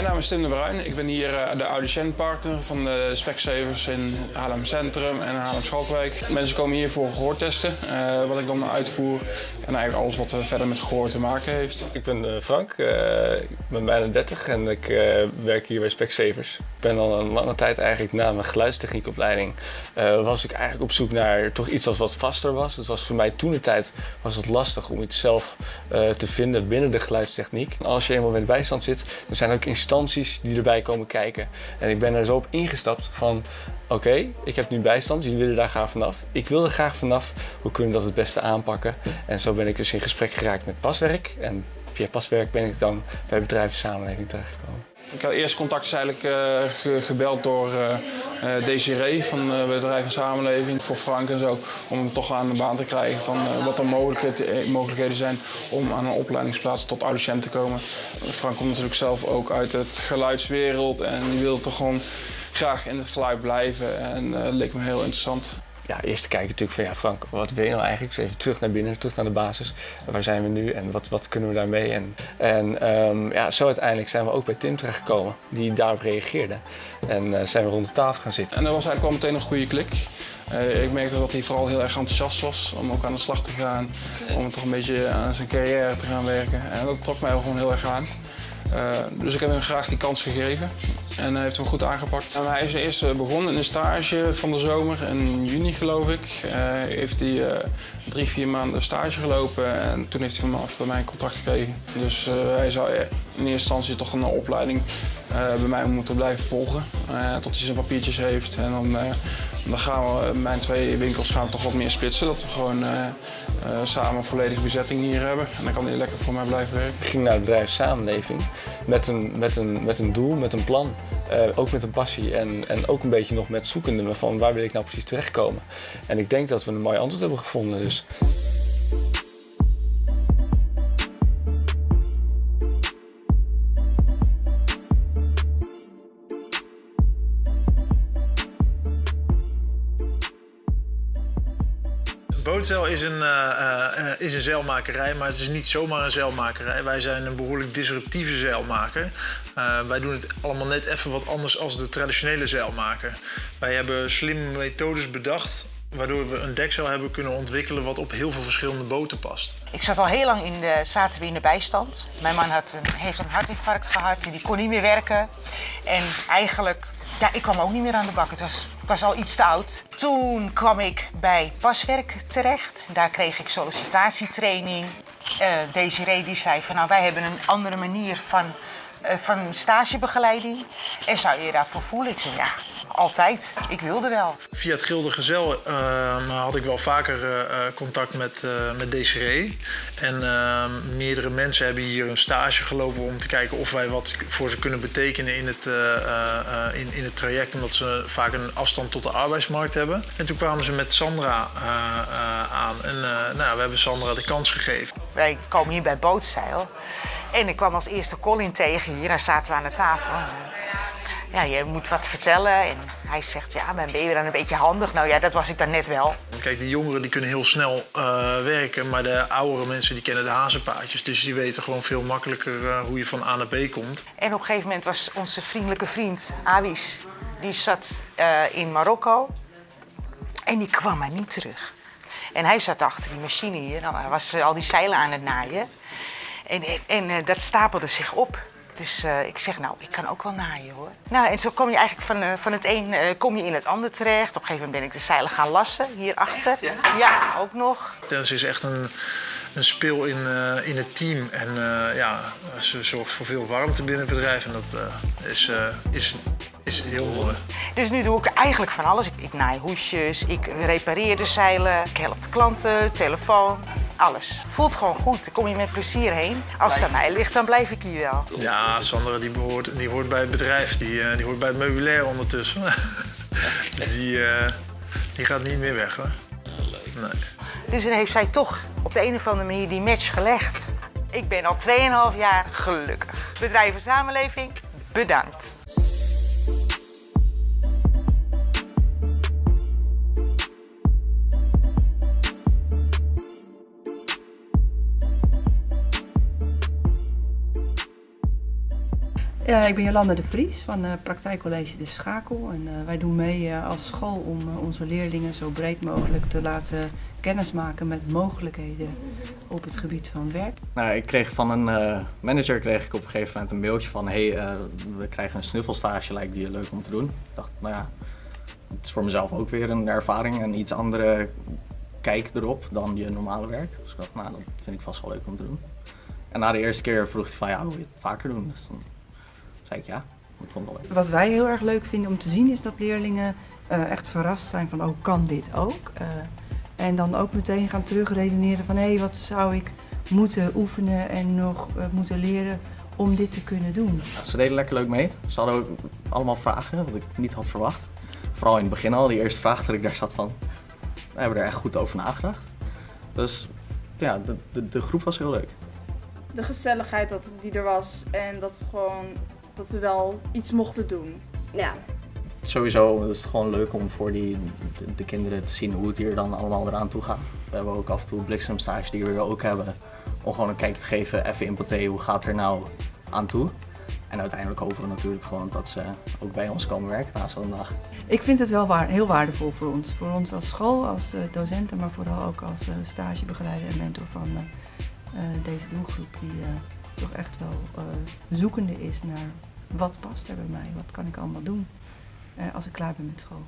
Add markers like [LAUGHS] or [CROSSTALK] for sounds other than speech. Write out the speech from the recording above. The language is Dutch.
mijn naam is Tim de Bruin. Ik ben hier uh, de audiciëntpartner van de Specsavers in Haarlem Centrum en Haarlem Schalkwijk. Mensen komen hier voor gehoortesten, uh, wat ik dan uitvoer. En eigenlijk alles wat verder met gehoor te maken heeft. Ik ben Frank, ik ben bijna 30 en ik werk hier bij Specsavers. Ik ben al een lange tijd eigenlijk na mijn geluidstechniekopleiding was ik eigenlijk op zoek naar toch iets wat vaster was. Het was voor mij toen de tijd was het lastig om iets zelf te vinden binnen de geluidstechniek. Als je eenmaal met bijstand zit, dan zijn er ook die erbij komen kijken. En ik ben er zo op ingestapt van, oké, ik heb nu bijstand, jullie willen daar graag vanaf. Ik wil er graag vanaf, hoe kunnen we dat het beste aanpakken? En zo ben ik dus in gesprek geraakt met Paswerk. En via Paswerk ben ik dan bij bedrijven samenleving terechtgekomen. Ik had eerst contact is eigenlijk uh, gebeld door uh, Desiree van uh, Bedrijf en Samenleving voor Frank en zo. Om hem toch aan de baan te krijgen van wat er mogelijkheden, zijn om aan een opleidingsplaats tot audiciënt te komen. Frank komt natuurlijk zelf ook uit het geluidswereld en die wil toch gewoon graag in het geluid blijven en dat leek me heel interessant ja, eerst te kijken natuurlijk van ja Frank, wat wil je nou eigenlijk? Dus even terug naar binnen, terug naar de basis. Waar zijn we nu en wat, wat kunnen we daarmee? En, en um, ja, zo uiteindelijk zijn we ook bij Tim terechtgekomen, die daarop reageerde. En uh, zijn we rond de tafel gaan zitten. En dat was eigenlijk al meteen een goede klik. Uh, ik merkte dat hij vooral heel erg enthousiast was om ook aan de slag te gaan. Om toch een beetje aan zijn carrière te gaan werken. En dat trok mij gewoon heel erg aan. Uh, dus ik heb hem graag die kans gegeven en hij heeft hem goed aangepakt. En hij is eerst begonnen in een stage van de zomer, in juni geloof ik. Uh, heeft hij drie, vier maanden stage gelopen en toen heeft hij vanaf mij een contract gekregen. Dus hij zou in eerste instantie toch een opleiding bij mij moeten blijven volgen tot hij zijn papiertjes heeft. En dan, dan gaan we, mijn twee winkels gaan toch wat meer splitsen, dat we gewoon samen volledige bezetting hier hebben. En dan kan hij lekker voor mij blijven werken. Ik ging naar het bedrijf Samenleving met een, met een, met een doel, met een plan. Ook met een passie en, en ook een beetje nog met zoekende van waar wil ik nou precies terechtkomen. En ik denk dat we een mooi antwoord hebben gevonden. Dus. Bootzeil is een, uh, uh, is een zeilmakerij, maar het is niet zomaar een zeilmakerij. Wij zijn een behoorlijk disruptieve zeilmaker. Uh, wij doen het allemaal net even wat anders als de traditionele zeilmaker. Wij hebben slimme methodes bedacht waardoor we een dekzeil hebben kunnen ontwikkelen wat op heel veel verschillende boten past. Ik zat al heel lang in de, zaten we in de bijstand. Mijn man had een, heeft een hartinfarct gehad en die kon niet meer werken. En eigenlijk ja, ik kwam ook niet meer aan de bak. Het was, was al iets te oud. Toen kwam ik bij Paswerk terecht. Daar kreeg ik sollicitatietraining. Uh, Desiree die zei van nou wij hebben een andere manier van, uh, van stagebegeleiding. En zou je daarvoor voelen? Ik zei ja, altijd. Ik wilde wel. Via het Gilde Gezel uh, had ik wel vaker uh, contact met, uh, met Desiree. En ehm, meerdere mensen hebben hier een stage gelopen om te kijken of wij wat voor ze kunnen betekenen in het, in, in het traject. Omdat ze vaak een afstand tot de arbeidsmarkt hebben. En toen kwamen ze met Sandra aan. En nou, we hebben Sandra de kans gegeven. Wij komen hier bij Bootzeil. En ik kwam als eerste Colin tegen hier. Daar zaten we aan de tafel ja, je moet wat vertellen. En hij zegt, ja, ben je dan een beetje handig? Nou ja, dat was ik dan net wel. Kijk, die jongeren die kunnen heel snel uh, werken, maar de oudere mensen die kennen de hazenpaadjes. Dus die weten gewoon veel makkelijker uh, hoe je van A naar B komt. En op een gegeven moment was onze vriendelijke vriend, Awis, die zat uh, in Marokko. En die kwam maar niet terug. En hij zat achter die machine hier, nou, hij was al die zeilen aan het naaien. En, en, en dat stapelde zich op. Dus uh, ik zeg, nou, ik kan ook wel naaien hoor. Nou, en zo kom je eigenlijk van, uh, van het een uh, kom je in het ander terecht. Op een gegeven moment ben ik de zeilen gaan lassen, hierachter. Ja? ja, ook nog. Tennis is echt een, een speel in, in het team. En ja, ze zorgt voor veel warmte binnen het bedrijf. En dat is, is, is heel mooi. Dus nu doe ik eigenlijk van alles. Ik, ik naai hoesjes, ik repareer de zeilen, ik help de klanten, telefoon alles. Voelt gewoon goed. Dan kom je met plezier heen. Als het aan mij ligt, dan blijf ik hier wel. Ja, Sandra die, behoort, die hoort bij het bedrijf. Die, uh, die hoort bij het meubilair ondertussen. [LAUGHS] die, uh, die gaat niet meer weg hoor. Nee. Dus dan heeft zij toch op de een of andere manier die match gelegd. Ik ben al 2,5 jaar gelukkig. Bedrijf en samenleving, bedankt. Ja, ik ben Jolanda de Vries van uh, Praktijkcollege De Schakel. En uh, wij doen mee als school om onze leerlingen zo breed mogelijk te laten kennismaken met mogelijkheden op het gebied van werk. Nou, ik kreeg van een manager kreeg ik op een gegeven moment een mailtje van hey, we krijgen een snuffelstage, lijkt die leuk om te doen. Ik dacht, nou ja, het is voor mezelf ook weer een ervaring en iets andere kijk erop dan je normale werk. Dus ik dacht, nou, dat vind ik vast wel leuk om te doen. En na de eerste keer vroeg hij van, ja, wil je het vaker doen? Dus zei ik ja, ik vond wel leuk. Wat wij heel erg leuk vinden om te zien is dat leerlingen uh, echt verrast zijn van, oh, kan dit ook? Uh, en dan ook meteen gaan terugredeneren van, hé, hey, wat zou ik moeten oefenen en nog uh, moeten leren om dit te kunnen doen? Ja, ze deden lekker leuk mee. Ze hadden ook allemaal vragen, wat ik niet had verwacht. Vooral in het begin al, die eerste vraag dat ik daar zat van, we hebben er echt goed over nagedacht. Dus ja, de, de, de groep was heel leuk. De gezelligheid dat, die er was en dat we gewoon dat we wel iets mochten doen. Ja. Sowieso is het gewoon leuk om voor die, de, de, kinderen te zien hoe het hier dan allemaal eraan toe gaat. We hebben ook af en toe bliksemstage die we hier ook hebben. Om gewoon een kijk te geven, even in paté, hoe gaat er nou aan toe. En uiteindelijk hopen we natuurlijk gewoon dat ze ook bij ons komen werken na zo'n dag. Ik vind het wel waar, heel waardevol voor ons. Voor ons als school, als uh, docenten, maar vooral ook als uh, stagebegeleider en mentor van uh, deze doelgroep. Die toch echt wel zoekende is naar wat past er bij mij, wat kan ik allemaal doen als ik klaar ben met school.